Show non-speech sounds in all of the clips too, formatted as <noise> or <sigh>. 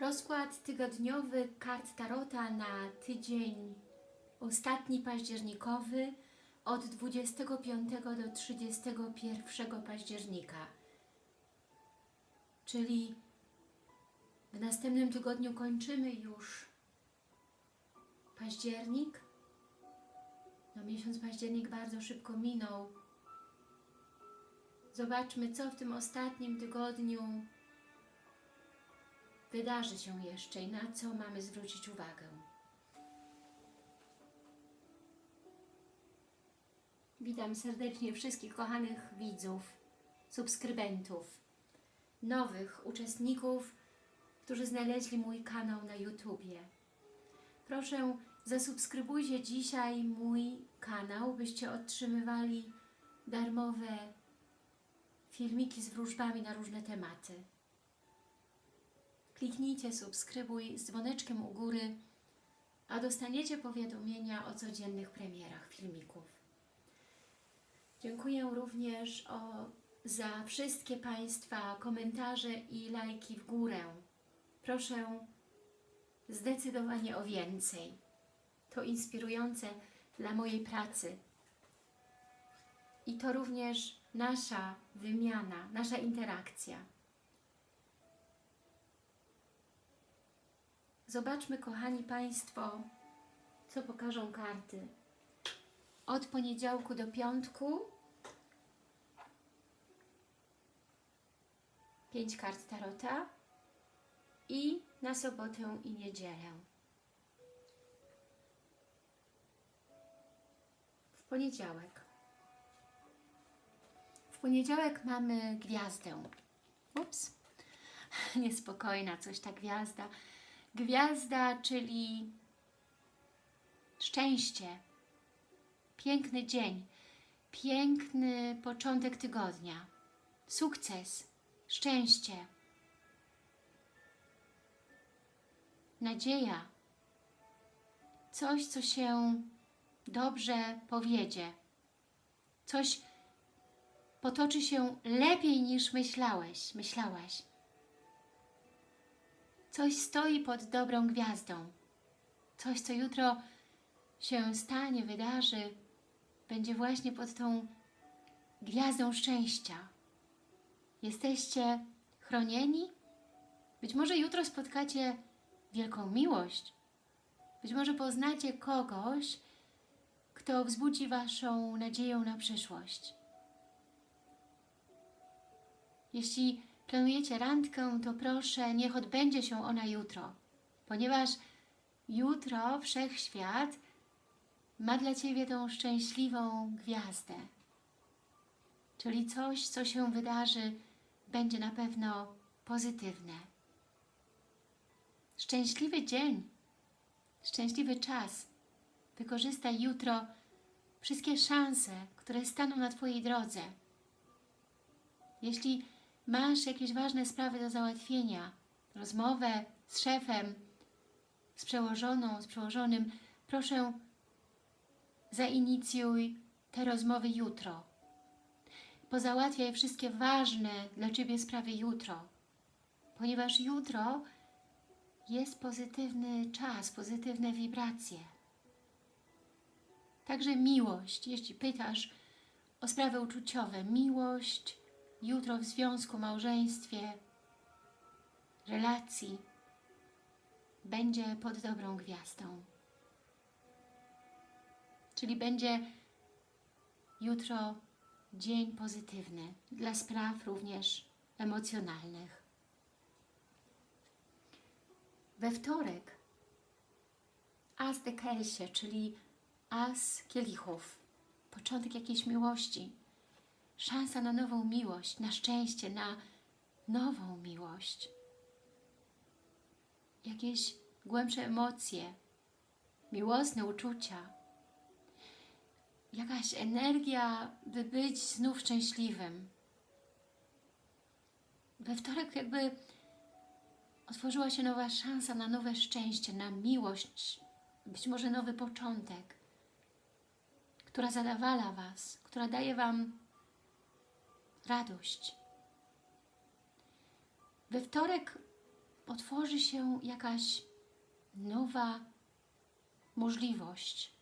Rozkład tygodniowy kart Tarota na tydzień ostatni październikowy od 25 do 31 października. Czyli w następnym tygodniu kończymy już październik. No miesiąc październik bardzo szybko minął. Zobaczmy, co w tym ostatnim tygodniu wydarzy się jeszcze i na co mamy zwrócić uwagę. Witam serdecznie wszystkich kochanych widzów, subskrybentów, nowych uczestników, którzy znaleźli mój kanał na YouTubie. Proszę, zasubskrybujcie dzisiaj mój kanał, byście otrzymywali darmowe filmiki z wróżbami na różne tematy. Kliknijcie subskrybuj z dzwoneczkiem u góry, a dostaniecie powiadomienia o codziennych premierach filmików. Dziękuję również o, za wszystkie Państwa komentarze i lajki w górę. Proszę zdecydowanie o więcej. To inspirujące dla mojej pracy. I to również nasza wymiana, nasza interakcja. Zobaczmy, kochani Państwo, co pokażą karty. Od poniedziałku do piątku pięć kart Tarota i na sobotę i niedzielę. W poniedziałek. W poniedziałek mamy gwiazdę. Ups, <laughs> niespokojna coś ta gwiazda. Gwiazda, czyli szczęście, piękny dzień, piękny początek tygodnia, sukces, szczęście, nadzieja, coś, co się dobrze powiedzie, coś potoczy się lepiej niż myślałeś, myślałaś. Coś stoi pod dobrą gwiazdą. Coś, co jutro się stanie, wydarzy, będzie właśnie pod tą gwiazdą szczęścia. Jesteście chronieni? Być może jutro spotkacie wielką miłość. Być może poznacie kogoś, kto wzbudzi Waszą nadzieję na przyszłość. Jeśli planujecie randkę, to proszę, niech odbędzie się ona jutro, ponieważ jutro Wszechświat ma dla Ciebie tą szczęśliwą gwiazdę. Czyli coś, co się wydarzy, będzie na pewno pozytywne. Szczęśliwy dzień, szczęśliwy czas. Wykorzystaj jutro wszystkie szanse, które staną na Twojej drodze. Jeśli masz jakieś ważne sprawy do załatwienia, rozmowę z szefem, z przełożoną, z przełożonym, proszę zainicjuj te rozmowy jutro. Pozałatwiaj wszystkie ważne dla Ciebie sprawy jutro, ponieważ jutro jest pozytywny czas, pozytywne wibracje. Także miłość, jeśli pytasz o sprawy uczuciowe, miłość jutro w związku, małżeństwie, relacji będzie pod dobrą gwiazdą. Czyli będzie jutro dzień pozytywny dla spraw również emocjonalnych. We wtorek As de Kelsie, czyli As kielichów, początek jakiejś miłości, szansa na nową miłość, na szczęście, na nową miłość. Jakieś głębsze emocje, miłosne uczucia, jakaś energia, by być znów szczęśliwym. We wtorek jakby otworzyła się nowa szansa na nowe szczęście, na miłość, być może nowy początek, która zadawala Was, która daje Wam radość. We wtorek otworzy się jakaś nowa możliwość.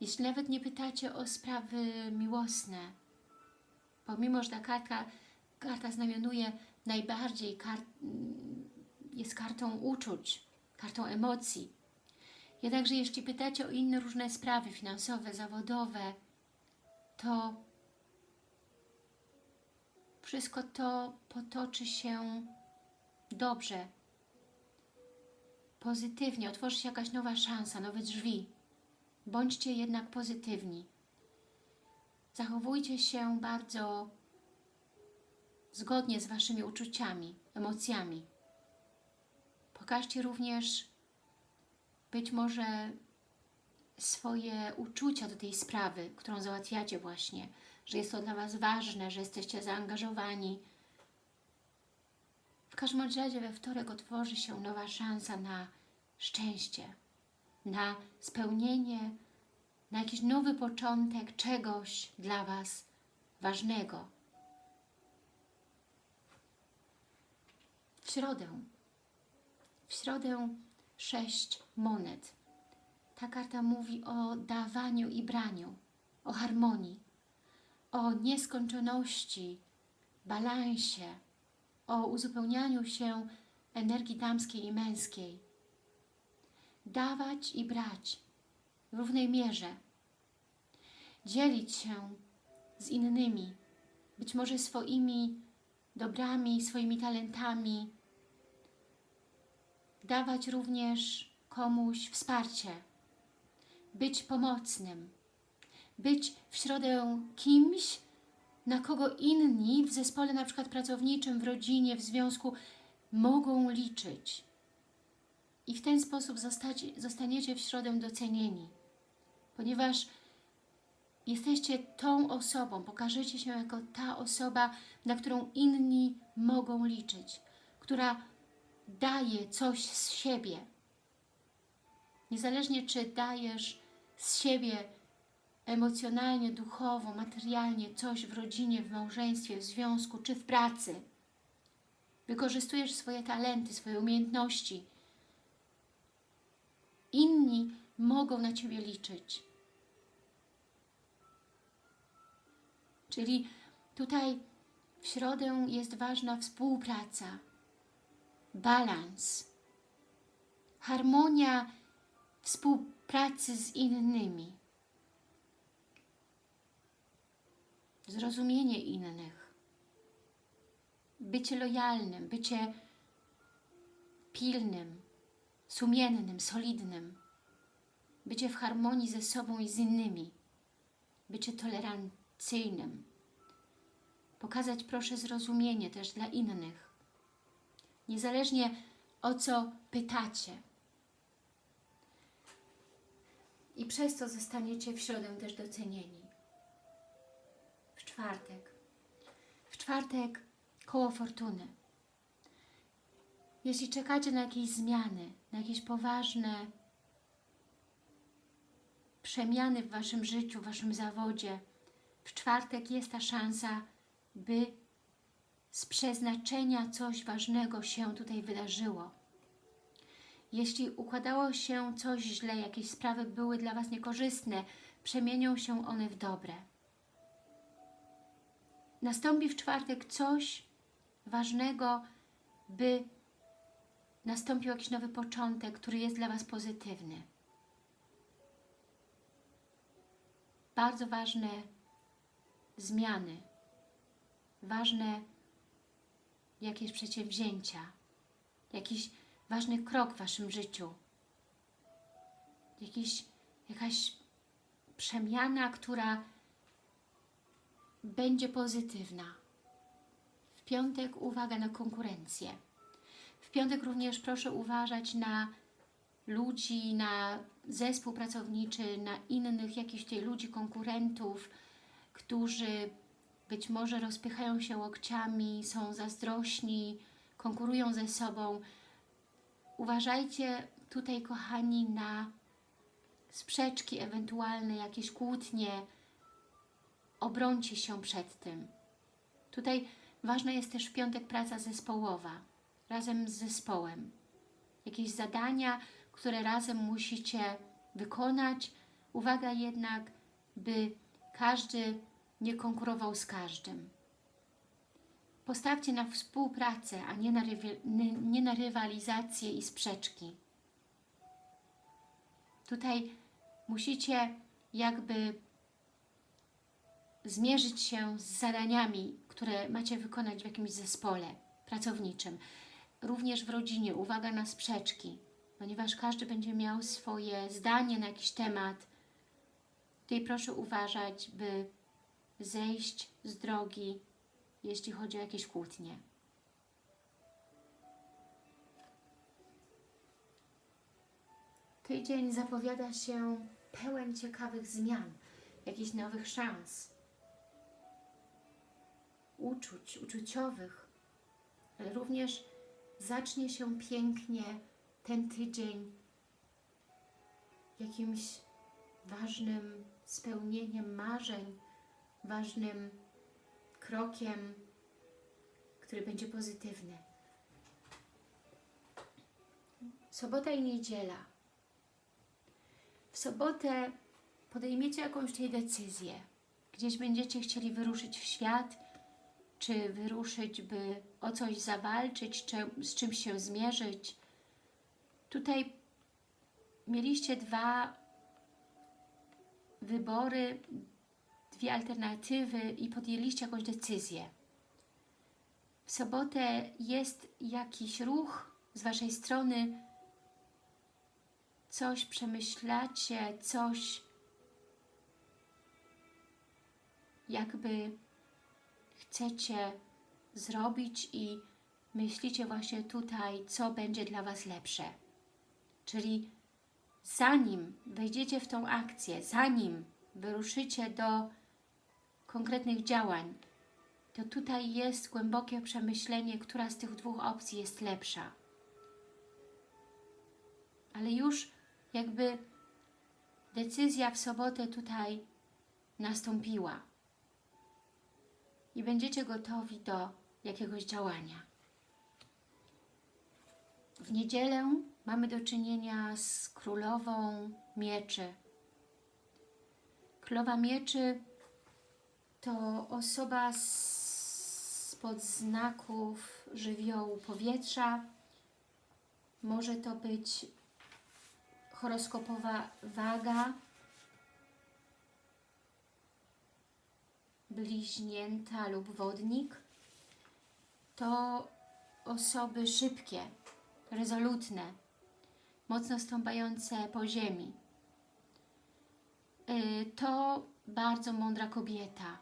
Jeśli nawet nie pytacie o sprawy miłosne, pomimo, że ta karta, znamionuje najbardziej, kar, jest kartą uczuć, kartą emocji. Jednakże jeśli pytacie o inne różne sprawy finansowe, zawodowe, to wszystko to potoczy się dobrze, pozytywnie, otworzy się jakaś nowa szansa, nowe drzwi. Bądźcie jednak pozytywni. Zachowujcie się bardzo zgodnie z Waszymi uczuciami, emocjami. Pokażcie również być może swoje uczucia do tej sprawy, którą załatwiacie właśnie, że jest to dla Was ważne, że jesteście zaangażowani. W każdym razie we wtorek otworzy się nowa szansa na szczęście, na spełnienie, na jakiś nowy początek czegoś dla Was ważnego. W środę, w środę sześć monet. Ta karta mówi o dawaniu i braniu, o harmonii, o nieskończoności, balansie, o uzupełnianiu się energii damskiej i męskiej. Dawać i brać w równej mierze. Dzielić się z innymi, być może swoimi dobrami, swoimi talentami. Dawać również komuś wsparcie. Być pomocnym. Być w środę kimś, na kogo inni w zespole na przykład pracowniczym, w rodzinie, w związku mogą liczyć. I w ten sposób zostaniecie w środę docenieni ponieważ jesteście tą osobą, pokażecie się jako ta osoba, na którą inni mogą liczyć, która daje coś z siebie. Niezależnie czy dajesz z siebie emocjonalnie, duchowo, materialnie coś w rodzinie, w małżeństwie, w związku czy w pracy. Wykorzystujesz swoje talenty, swoje umiejętności. Inni mogą na Ciebie liczyć. Czyli tutaj w środę jest ważna współpraca, balans, harmonia współpracy z innymi, zrozumienie innych, bycie lojalnym, bycie pilnym, sumiennym, solidnym, bycie w harmonii ze sobą i z innymi, bycie tolerancyjnym. Pokazać proszę zrozumienie też dla innych. Niezależnie o co pytacie. I przez to zostaniecie w środę też docenieni. Czwartek. W czwartek koło fortuny. Jeśli czekacie na jakieś zmiany, na jakieś poważne przemiany w Waszym życiu, w Waszym zawodzie, w czwartek jest ta szansa, by z przeznaczenia coś ważnego się tutaj wydarzyło. Jeśli układało się coś źle, jakieś sprawy były dla Was niekorzystne, przemienią się one w dobre. Nastąpi w czwartek coś ważnego, by nastąpił jakiś nowy początek, który jest dla Was pozytywny. Bardzo ważne zmiany, ważne jakieś przedsięwzięcia, jakiś ważny krok w Waszym życiu, jakiś, jakaś przemiana, która będzie pozytywna. W piątek uwaga na konkurencję. W piątek również proszę uważać na ludzi, na zespół pracowniczy, na innych jakichś tutaj ludzi, konkurentów, którzy być może rozpychają się łokciami, są zazdrośni, konkurują ze sobą. Uważajcie tutaj, kochani, na sprzeczki, ewentualne jakieś kłótnie. Obrońcie się przed tym. Tutaj ważna jest też w piątek praca zespołowa. razem z zespołem. Jakieś zadania, które razem musicie wykonać. Uwaga jednak, by każdy nie konkurował z każdym. Postawcie na współpracę, a nie na, nie na rywalizację i sprzeczki. Tutaj musicie jakby zmierzyć się z zadaniami, które macie wykonać w jakimś zespole pracowniczym. Również w rodzinie uwaga na sprzeczki, ponieważ każdy będzie miał swoje zdanie na jakiś temat. Tutaj proszę uważać, by zejść z drogi, jeśli chodzi o jakieś kłótnie. Tydzień zapowiada się pełen ciekawych zmian, jakichś nowych szans, uczuć, uczuciowych, również zacznie się pięknie ten tydzień jakimś ważnym spełnieniem marzeń, ważnym krokiem, który będzie pozytywny. Sobota i niedziela. W sobotę podejmiecie jakąś decyzję. Gdzieś będziecie chcieli wyruszyć w świat, czy wyruszyć, by o coś zawalczyć, czy z czymś się zmierzyć. Tutaj mieliście dwa wybory, dwie alternatywy i podjęliście jakąś decyzję. W sobotę jest jakiś ruch z Waszej strony, coś przemyślacie, coś jakby chcecie zrobić i myślicie właśnie tutaj, co będzie dla Was lepsze. Czyli zanim wejdziecie w tą akcję, zanim wyruszycie do konkretnych działań, to tutaj jest głębokie przemyślenie, która z tych dwóch opcji jest lepsza. Ale już jakby decyzja w sobotę tutaj nastąpiła i będziecie gotowi do jakiegoś działania. W niedzielę mamy do czynienia z królową mieczy. Królowa mieczy to osoba spod znaków żywiołu powietrza. Może to być horoskopowa waga, bliźnięta lub wodnik. To osoby szybkie, rezolutne, mocno stąpające po ziemi. Y, to bardzo mądra kobieta,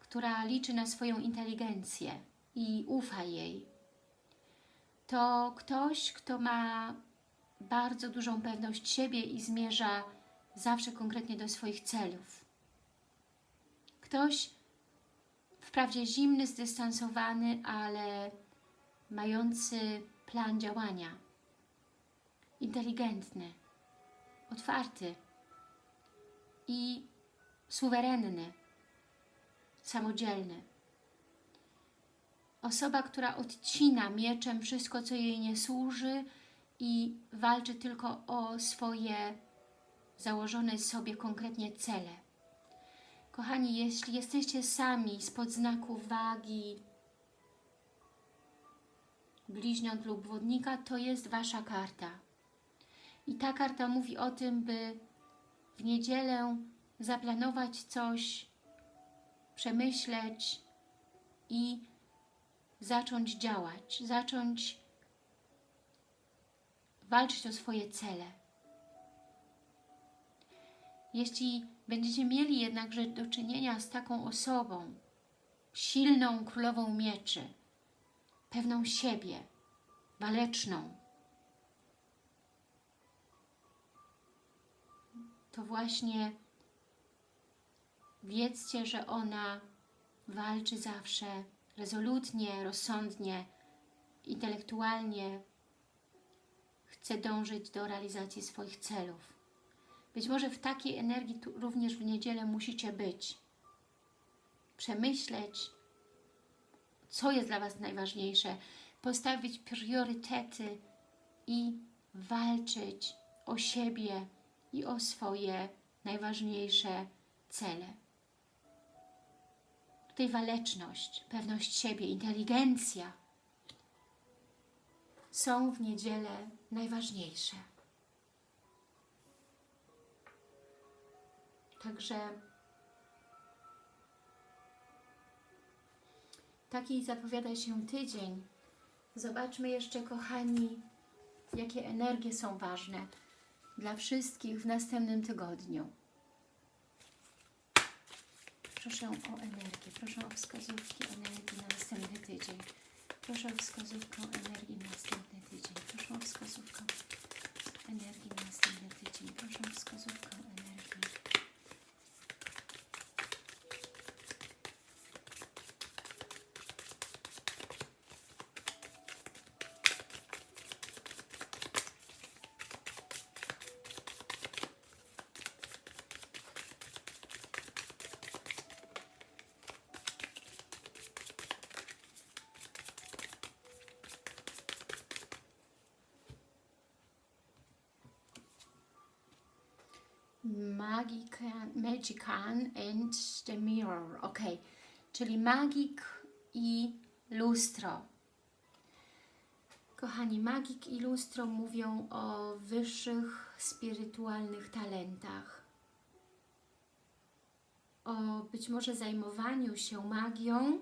która liczy na swoją inteligencję i ufa jej. To ktoś, kto ma bardzo dużą pewność siebie i zmierza zawsze konkretnie do swoich celów. Ktoś wprawdzie zimny, zdystansowany, ale mający plan działania. Inteligentny, otwarty i suwerenny, samodzielny. Osoba, która odcina mieczem wszystko, co jej nie służy i walczy tylko o swoje założone sobie konkretnie cele. Kochani, jeśli jesteście sami spod znaku wagi, bliźniąt lub wodnika, to jest Wasza karta. I ta karta mówi o tym, by w niedzielę zaplanować coś, przemyśleć i zacząć działać, zacząć walczyć o swoje cele. Jeśli będziecie mieli jednakże do czynienia z taką osobą, silną królową mieczy, pewną siebie, waleczną, to właśnie wiedzcie, że ona walczy zawsze rezolutnie, rozsądnie, intelektualnie, chce dążyć do realizacji swoich celów. Być może w takiej energii również w niedzielę musicie być. Przemyśleć, co jest dla Was najważniejsze, postawić priorytety i walczyć o siebie i o swoje najważniejsze cele. Tutaj waleczność, pewność siebie, inteligencja są w niedzielę najważniejsze. Także taki zapowiada się tydzień. Zobaczmy jeszcze, kochani, jakie energie są ważne dla wszystkich w następnym tygodniu. Proszę o energię, proszę o wskazówki energii na następny tydzień. Proszę o wskazówkę energii na następny tydzień. Proszę o wskazówkę energii na następny tydzień. Proszę o wskazówkę energii. Magican, Magican and the Mirror. Ok, czyli magik i lustro. Kochani, magik i lustro mówią o wyższych spirytualnych talentach. O być może zajmowaniu się magią,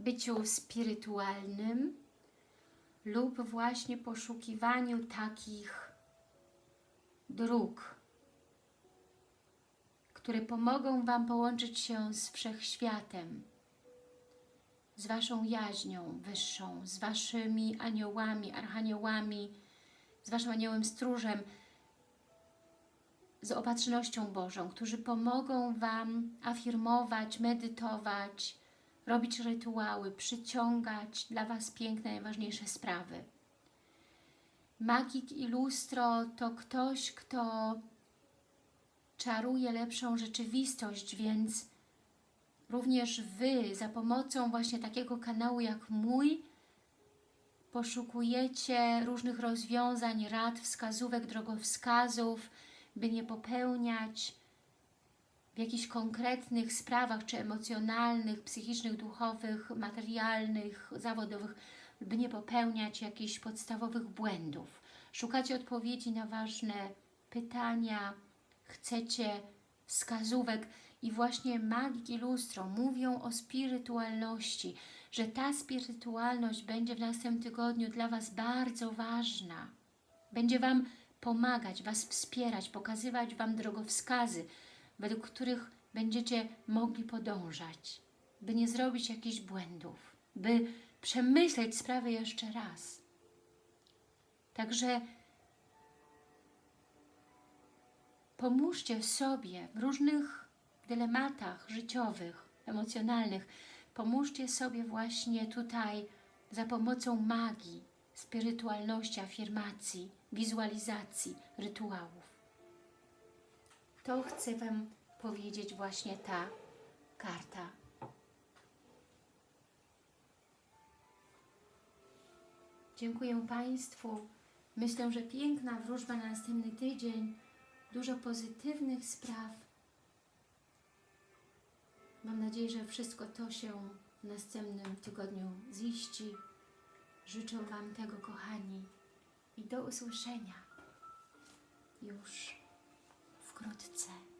byciu spirytualnym lub właśnie poszukiwaniu takich dróg, które pomogą Wam połączyć się z Wszechświatem, z Waszą jaźnią wyższą, z Waszymi aniołami, archaniołami, z Waszym aniołem stróżem, z opatrznością Bożą, którzy pomogą Wam afirmować, medytować, robić rytuały, przyciągać dla Was piękne, najważniejsze sprawy. Magik i lustro to ktoś, kto czaruje lepszą rzeczywistość, więc również Wy za pomocą właśnie takiego kanału jak mój poszukujecie różnych rozwiązań, rad, wskazówek, drogowskazów, by nie popełniać w jakichś konkretnych sprawach, czy emocjonalnych, psychicznych, duchowych, materialnych, zawodowych, by nie popełniać jakichś podstawowych błędów. Szukacie odpowiedzi na ważne pytania, chcecie wskazówek i właśnie magik i lustro mówią o spirytualności, że ta spirytualność będzie w następnym tygodniu dla Was bardzo ważna. Będzie Wam pomagać, Was wspierać, pokazywać Wam drogowskazy, według których będziecie mogli podążać, by nie zrobić jakichś błędów, by przemyśleć sprawę jeszcze raz. Także pomóżcie sobie w różnych dylematach życiowych, emocjonalnych. Pomóżcie sobie właśnie tutaj za pomocą magii, spirytualności, afirmacji, wizualizacji, rytuałów. To chcę Wam powiedzieć właśnie ta karta. Dziękuję Państwu. Myślę, że piękna wróżba na następny tydzień. Dużo pozytywnych spraw. Mam nadzieję, że wszystko to się w następnym tygodniu ziści. Życzę Wam tego, kochani. I do usłyszenia już wkrótce.